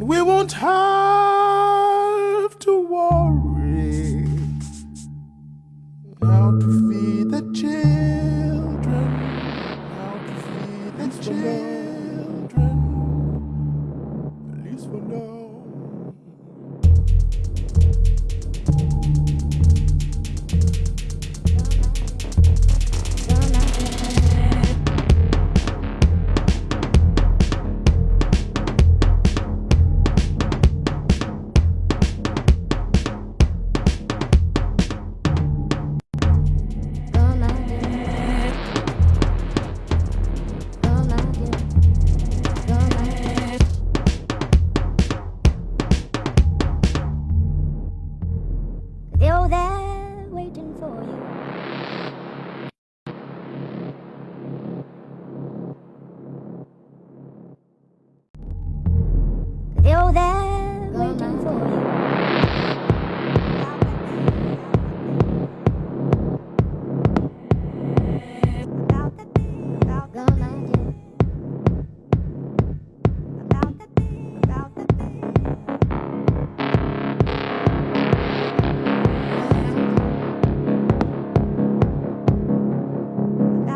We won't have to worry how to feed the children.